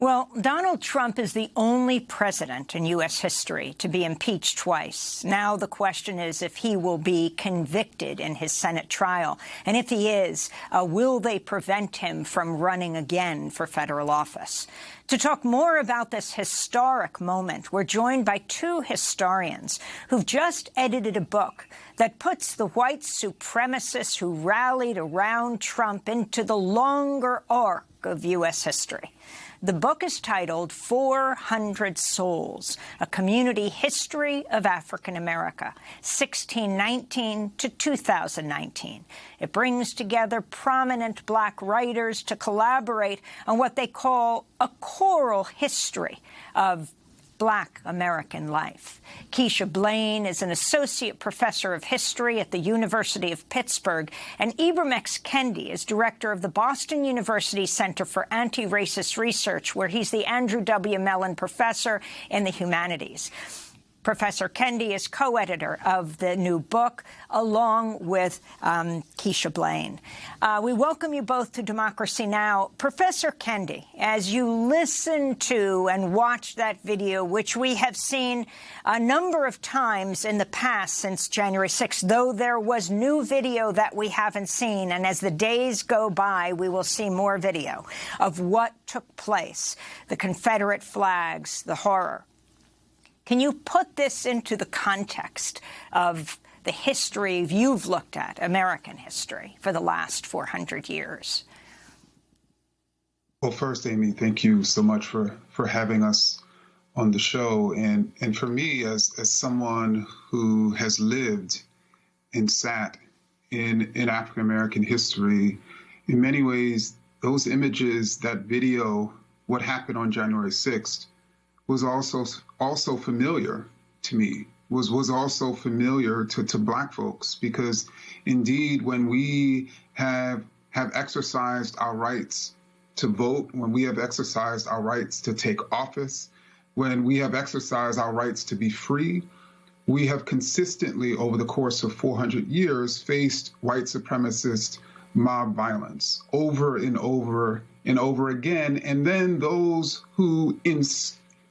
Well, Donald Trump is the only president in U.S. history to be impeached twice. Now the question is if he will be convicted in his Senate trial. And if he is, uh, will they prevent him from running again for federal office? To talk more about this historic moment, we're joined by two historians who've just edited a book that puts the white supremacists who rallied around Trump into the longer arc of U.S. history. The book is titled 400 Souls, A Community History of African America, 1619 to 2019. It brings together prominent black writers to collaborate on what they call a choral history of black American life. Keisha Blain is an associate professor of history at the University of Pittsburgh, and Ibram X. Kendi is director of the Boston University Center for Anti-Racist Research, where he's the Andrew W. Mellon Professor in the Humanities. Professor Kendi is co-editor of the new book, along with um, Keisha Blain. Uh, we welcome you both to Democracy Now! Professor Kendi, as you listen to and watch that video, which we have seen a number of times in the past since January 6th, though there was new video that we haven't seen, and as the days go by, we will see more video of what took place, the Confederate flags, the horror. Can you put this into the context of the history you've looked at, American history, for the last 400 years? Well, first, Amy, thank you so much for, for having us on the show. And, and for me, as, as someone who has lived and sat in, in African American history, in many ways, those images, that video, what happened on January 6th, was also also familiar to me was was also familiar to, to black folks because indeed when we have have exercised our rights to vote when we have exercised our rights to take office when we have exercised our rights to be free we have consistently over the course of 400 years faced white supremacist mob violence over and over and over again. And then those who in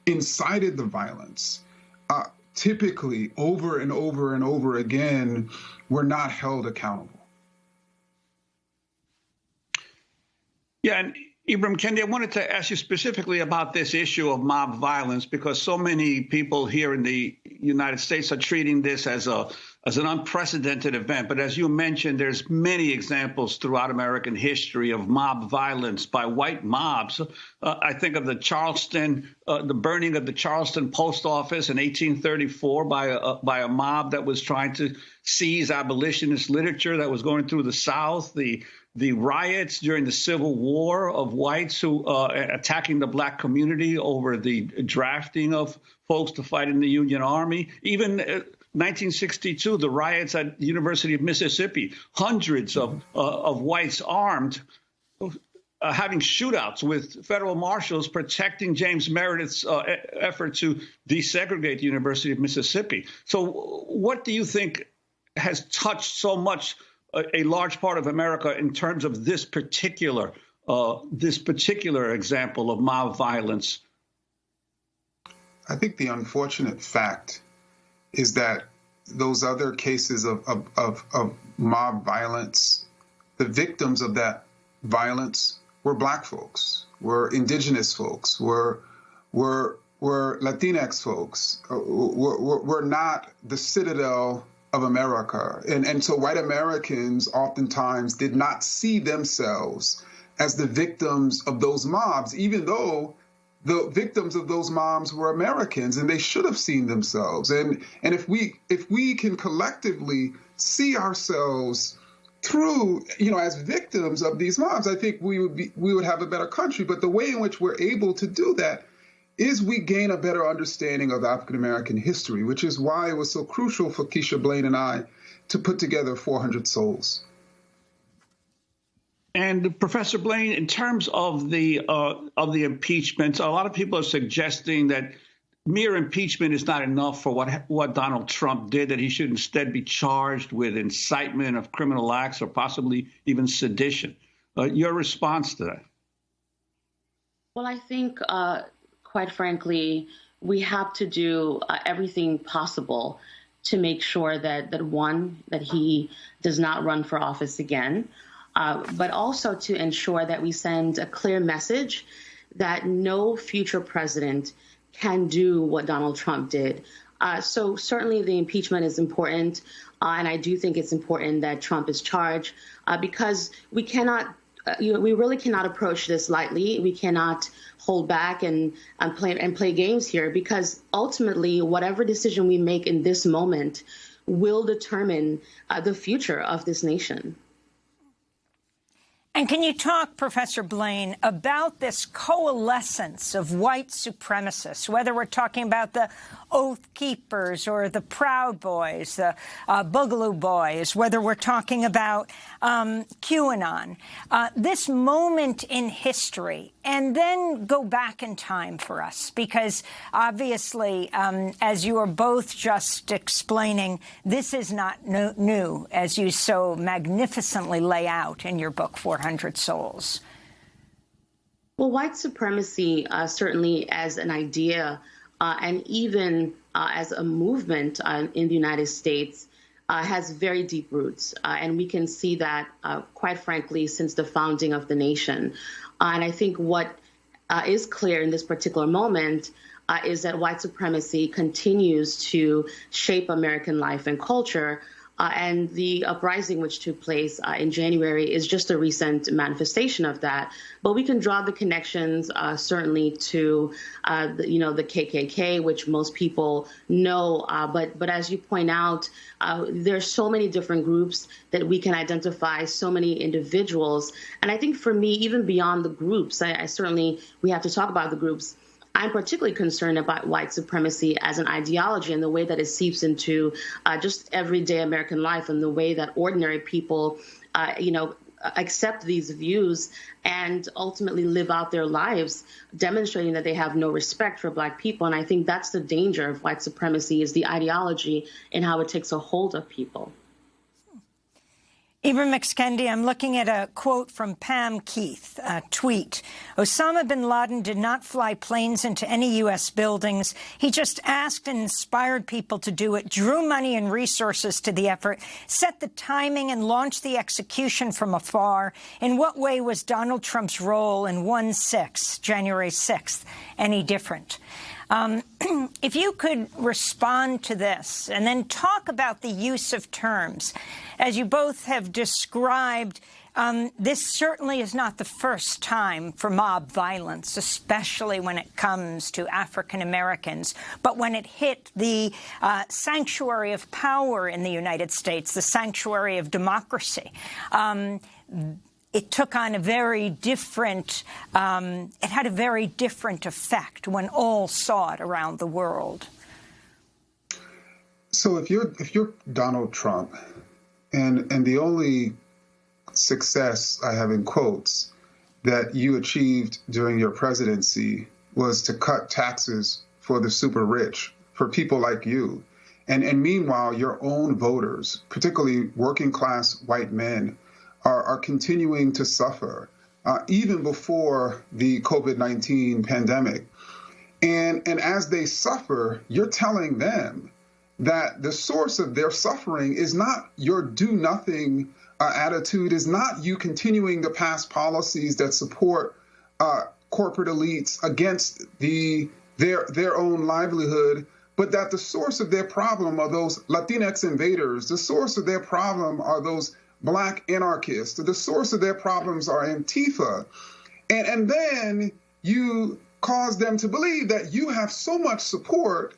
incited the violence, uh, typically over and over and over again, were not held accountable. Yeah, and Ibram Kendi, I wanted to ask you specifically about this issue of mob violence because so many people here in the United States are treating this as a as an unprecedented event. But as you mentioned, there's many examples throughout American history of mob violence by white mobs. Uh, I think of the Charleston, uh, the burning of the Charleston post office in 1834 by a, by a mob that was trying to seize abolitionist literature that was going through the South. The the riots during the Civil War of whites who uh, attacking the black community over the drafting of folks to fight in the Union Army, even uh, 1962, the riots at the University of Mississippi, hundreds of, uh, of whites armed uh, having shootouts with federal marshals protecting James Meredith's uh, effort to desegregate the University of Mississippi. So, what do you think has touched so much a, a large part of America in terms of this particular uh, this particular example of mob violence? I think the unfortunate fact is that those other cases of, of, of, of mob violence, the victims of that violence were black folks, were indigenous folks, were were were Latinx folks, uh, were, were, were not the citadel of America. And, and so white Americans oftentimes did not see themselves as the victims of those mobs, even though the victims of those mobs were Americans and they should have seen themselves. And and if we if we can collectively see ourselves through, you know, as victims of these mobs, I think we would be we would have a better country. But the way in which we're able to do that is we gain a better understanding of African American history, which is why it was so crucial for Keisha Blain and I to put together 400 Souls. And Professor Blain, in terms of the uh, of the impeachment, a lot of people are suggesting that mere impeachment is not enough for what what Donald Trump did. That he should instead be charged with incitement of criminal acts or possibly even sedition. Uh, your response to that? Well, I think, uh, quite frankly, we have to do uh, everything possible to make sure that that one that he does not run for office again, uh, but also to ensure that we send a clear message that no future president can do what Donald Trump did. Uh, so certainly the impeachment is important, uh, and I do think it's important that Trump is charged uh, because we cannot, uh, you know, we really cannot approach this lightly. We cannot hold back and, and play and play games here because ultimately, whatever decision we make in this moment will determine uh, the future of this nation. And can you talk, Professor Blain, about this coalescence of white supremacists, whether we're talking about the Oath Keepers or the Proud Boys, the uh, Boogaloo Boys, whether we're talking about um, QAnon, uh, this moment in history, and then go back in time for us, because obviously, um, as you are both just explaining, this is not no new, as you so magnificently lay out in your book, 400 Souls. Well, white supremacy, uh, certainly as an idea, uh, and even uh, as a movement uh, in the United States, uh, has very deep roots. Uh, and we can see that, uh, quite frankly, since the founding of the nation. and I think what is clear in this particular moment is that white supremacy continues to shape American life and culture. Uh, and the uprising which took place uh, in January is just a recent manifestation of that. But we can draw the connections uh, certainly to, uh, the, you know, the KKK, which most people know. Uh, but but as you point out, uh, there's so many different groups that we can identify, so many individuals. And I think for me, even beyond the groups, I, I certainly we have to talk about the groups. I'm particularly concerned about white supremacy as an ideology and the way that it seeps into uh, just everyday American life and the way that ordinary people, uh, you know, accept these views and ultimately live out their lives demonstrating that they have no respect for black people. And i think that's the danger of white supremacy is the ideology and how it takes a hold of people Ibram X. Kendi, I'm looking at a quote from Pam Keith, a tweet. Osama bin Laden did not fly planes into any U.S. buildings. He just asked and inspired people to do it, drew money and resources to the effort, set the timing and launched the execution from afar. In what way was Donald Trump's role in 1-6, January 6th, any different? Um, if you could respond to this and then talk about the use of terms. As you both have described, um, this certainly is not the first time for mob violence, especially when it comes to African Americans. But when it hit the uh, sanctuary of power in the United States, the sanctuary of democracy, um, it took on a very different, um, it had a very different effect when all saw it around the world. So if you're if you're Donald Trump, and and the only success I have in quotes that you achieved during your presidency was to cut taxes for the super rich, for people like you. And, and meanwhile, your own voters, particularly working class white men, are, are continuing to suffer, uh, even before the COVID 19 pandemic. And, and as they suffer, you're telling them that the source of their suffering is not your do nothing uh, attitude, is not you continuing to pass policies that support uh, corporate elites against the their their own livelihood, but that the source of their problem are those Latinx invaders. The source of their problem are those black anarchists. The source of their problems are Antifa. And, and then you cause them to believe that you have so much support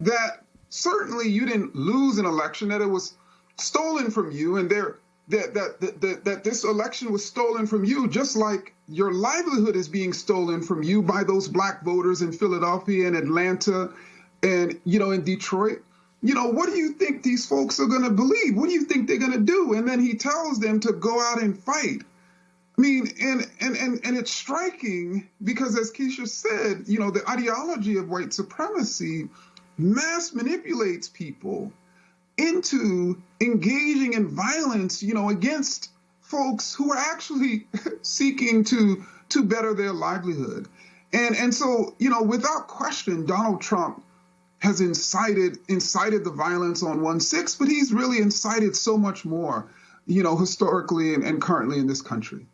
that certainly you didn't lose an election, that it was stolen from you, and there that, that that that that this election was stolen from you, just like your livelihood is being stolen from you by those black voters in Philadelphia and Atlanta and you know in Detroit you know, what do you think these folks are going to believe? What do you think they're going to do? And then he tells them to go out and fight. I mean, and, and, and, and it's striking because, as Keisha said, you know, the ideology of white supremacy mass manipulates people into engaging in violence, you know, against folks who are actually seeking to to better their livelihood. And and so, you know, without question, Donald Trump has incited incited the violence on 1-6, but he's really incited so much more, you know, historically and, and currently in this country.